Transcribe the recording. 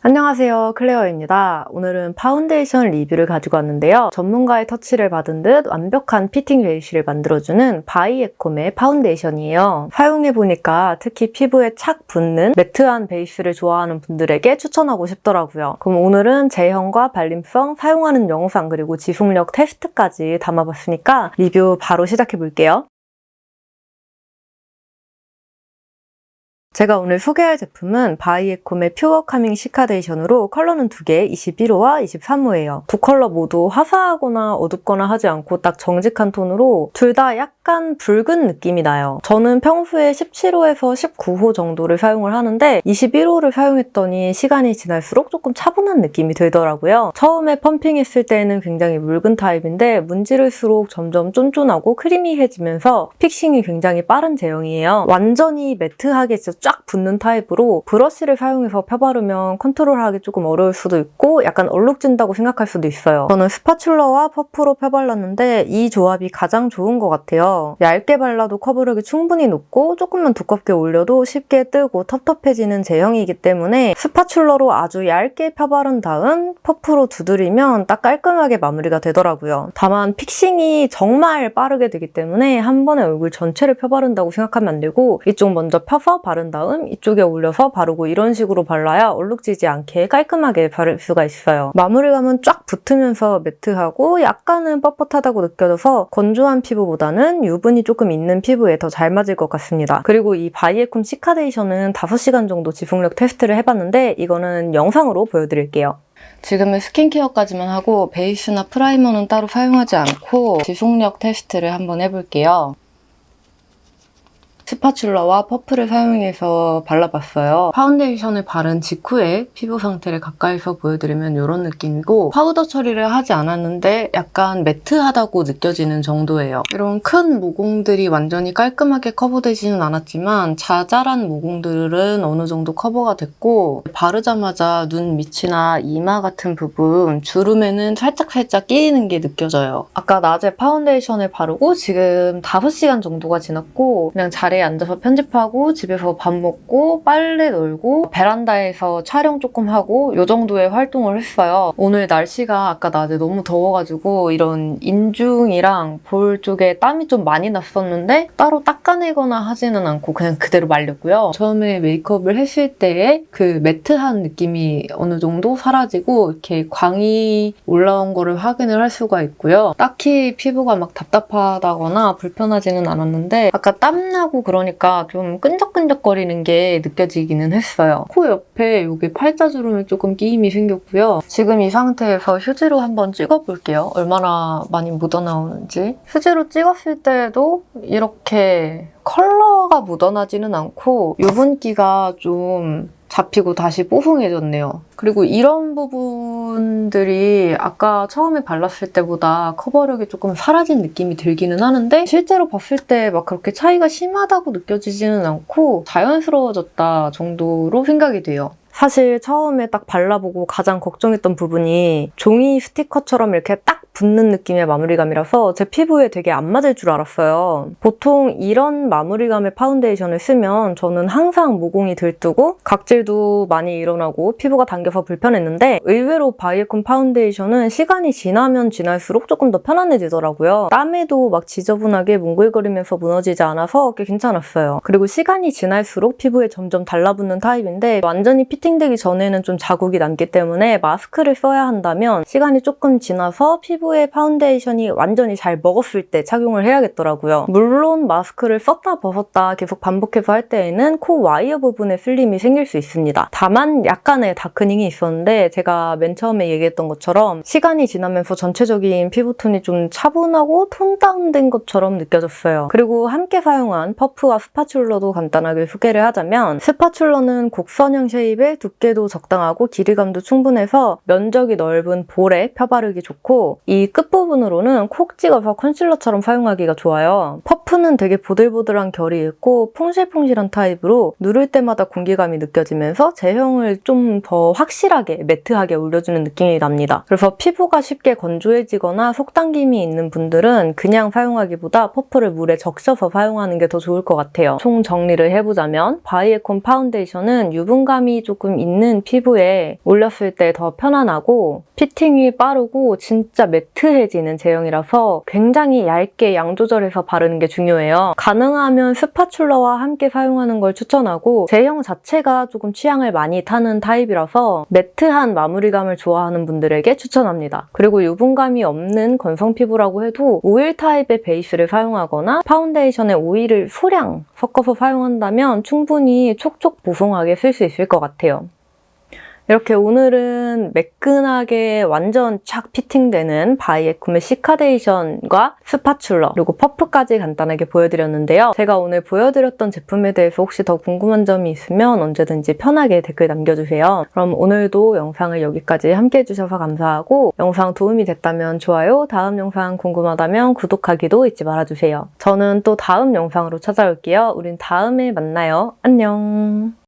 안녕하세요 클레어입니다. 오늘은 파운데이션 리뷰를 가지고 왔는데요. 전문가의 터치를 받은 듯 완벽한 피팅 베이스를 만들어주는 바이에콤의 파운데이션이에요. 사용해보니까 특히 피부에 착 붙는 matte한 베이스를 좋아하는 분들에게 추천하고 싶더라고요. 그럼 오늘은 제형과 발림성, 사용하는 영상 그리고 지속력 테스트까지 담아봤으니까 리뷰 바로 시작해볼게요. 제가 오늘 소개할 제품은 바이에콤의 퓨어 카밍 시카데이션으로 컬러는 두 개, 21호와 23호예요. 두 컬러 모두 화사하거나 어둡거나 하지 않고 딱 정직한 톤으로 둘 다 약간 붉은 느낌이 나요. 저는 평소에 17호에서 19호 정도를 사용을 하는데 21호를 사용했더니 시간이 지날수록 조금 차분한 느낌이 들더라고요. 처음에 pumping했을 때는 굉장히 묽은 타입인데 문지를수록 점점 쫀쫀하고 creamy해지면서 fixing이 굉장히 빠른 제형이에요. 완전히 matte하게 진짜 쫙 붙는 타입으로 브러쉬를 사용해서 펴바르면 컨트롤하기 조금 어려울 수도 있고 약간 얼룩진다고 생각할 수도 있어요. 저는 spatula와 퍼프로 펴발랐는데 이 조합이 가장 좋은 것 같아요. 얇게 발라도 커버력이 충분히 높고 조금만 두껍게 올려도 쉽게 뜨고 텁텁해지는 제형이기 때문에 spatula로 아주 얇게 펴바른 다음 퍼프로 두드리면 딱 깔끔하게 마무리가 되더라고요. 다만 fixing이 정말 빠르게 되기 때문에 한 번에 얼굴 전체를 펴바른다고 생각하면 안 되고 이쪽 먼저 펴서 바른 다음 다음 이쪽에 올려서 바르고 이런 식으로 발라야 얼룩지지 않게 깔끔하게 바를 수가 있어요. 마무리감은 쫙 붙으면서 matte하고 약간은 뻣뻣하다고 느껴져서 건조한 피부보다는 유분이 조금 있는 피부에 더 잘 맞을 것 같습니다. 그리고 이 바이에콤 시카데이션은 5시간 정도 지속력 테스트를 해봤는데 이거는 영상으로 보여드릴게요. 지금은 스킨케어까지만 하고 베이스나 primer는 따로 사용하지 않고 지속력 테스트를 한번 해볼게요. spatula와 퍼프를 사용해서 발라봤어요. 파운데이션을 바른 직후에 피부 상태를 가까이서 보여드리면 이런 느낌이고 파우더 처리를 하지 않았는데 약간 matte하다고 느껴지는 정도예요. 이런 큰 모공들이 완전히 깔끔하게 커버되지는 않았지만 자잘한 모공들은 어느 정도 커버가 됐고 바르자마자 눈 밑이나 이마 같은 부분 주름에는 살짝살짝 끼이는 게 느껴져요. 아까 낮에 파운데이션을 바르고 지금 5시간 정도가 지났고 그냥 자리에 자리에 앉아서 편집하고 집에서 밥 먹고 빨래 널고 베란다에서 촬영 조금 하고 이 정도의 활동을 했어요. 오늘 날씨가 아까 낮에 너무 더워가지고 이런 인중이랑 볼 쪽에 땀이 좀 많이 났었는데 따로 닦아내거나 하지는 않고 그냥 그대로 말렸고요. 처음에 메이크업을 했을 때의 그 매트한 느낌이 어느 정도 사라지고 이렇게 광이 올라온 거를 확인을 할 수가 있고요. 딱히 피부가 막 답답하다거나 불편하지는 않았는데 아까 땀나고 그러니까 좀 끈적끈적거리는 게 느껴지기는 했어요. 코 옆에 여기 팔자주름에 조금 끼임이 생겼고요. 지금 이 상태에서 휴지로 한번 찍어볼게요. 얼마나 많이 묻어나오는지. 휴지로 찍었을 때도 이렇게 컬러가 묻어나지는 않고 유분기가 좀 잡히고 다시 뽀송해졌네요. 그리고 이런 부분들이 아까 처음에 발랐을 때보다 커버력이 조금 사라진 느낌이 들기는 하는데 실제로 봤을 때 막 그렇게 차이가 심하다고 느껴지지는 않고 자연스러워졌다 정도로 생각이 돼요. 사실 처음에 딱 발라보고 가장 걱정했던 부분이 종이 스티커처럼 이렇게 딱 붙는 느낌의 마무리감이라서 제 피부에 되게 안 맞을 줄 알았어요. 보통 이런 마무리감의 파운데이션을 쓰면 저는 항상 모공이 들뜨고 각질도 많이 일어나고 피부가 당겨서 불편했는데 의외로 바이에콤 파운데이션은 시간이 지나면 지날수록 조금 더 편안해지더라고요. 땀에도 막 지저분하게 몽글거리면서 무너지지 않아서 꽤 괜찮았어요. 그리고 시간이 지날수록 피부에 점점 달라붙는 타입인데 완전히 피팅되기 전에는 좀 자국이 남기 때문에 마스크를 써야 한다면 시간이 조금 지나서 피부 피부에 파운데이션이 완전히 잘 먹었을 때 착용을 해야겠더라고요. 물론 마스크를 썼다 벗었다 계속 반복해서 할 때에는 코 와이어 부분에 쓸림이 생길 수 있습니다. 다만 약간의 darkening이 있었는데 제가 맨 처음에 얘기했던 것처럼 시간이 지나면서 전체적인 피부톤이 좀 차분하고 tone down된 것처럼 느껴졌어요. 그리고 함께 사용한 퍼프와 spatula도 간단하게 소개를 하자면 spatula는 곡선형 shape에 두께도 적당하고 길이감도 충분해서 면적이 넓은 볼에 펴바르기 좋고 이 끝부분으로는 콕 찍어서 컨실러처럼 사용하기가 좋아요. 퍼프는 되게 보들보들한 결이 있고 퐁실퐁실한 타입으로 누를 때마다 공기감이 느껴지면서 제형을 좀 더 확실하게 매트하게 올려주는 느낌이 납니다. 그래서 피부가 쉽게 건조해지거나 속당김이 있는 분들은 그냥 사용하기보다 퍼프를 물에 적셔서 사용하는 게 더 좋을 것 같아요. 총 정리를 해보자면 바이에콤 파운데이션은 유분감이 조금 있는 피부에 올렸을 때 더 편안하고 피팅이 빠르고 진짜 매트해지는 제형이라서 굉장히 얇게 양 조절해서 바르는 게 중요해요. 가능하면 spatula와 함께 사용하는 걸 추천하고 제형 자체가 조금 취향을 많이 타는 타입이라서 매트한 마무리감을 좋아하는 분들에게 추천합니다. 그리고 유분감이 없는 건성 피부라고 해도 오일 타입의 베이스를 사용하거나 파운데이션에 오일을 소량 섞어서 사용한다면 충분히 촉촉 보송하게 쓸 수 있을 것 같아요. 이렇게 오늘은 매끈하게 완전 촥 피팅되는 바이에콤의 시카데이션과 spatula 그리고 퍼프까지 간단하게 보여드렸는데요. 제가 오늘 보여드렸던 제품에 대해서 혹시 더 궁금한 점이 있으면 언제든지 편하게 댓글 남겨주세요. 그럼 오늘도 영상을 여기까지 함께 해주셔서 감사하고 영상 도움이 됐다면 좋아요, 다음 영상 궁금하다면 구독하기도 잊지 말아주세요. 저는 또 다음 영상으로 찾아올게요. 우린 다음에 만나요. 안녕!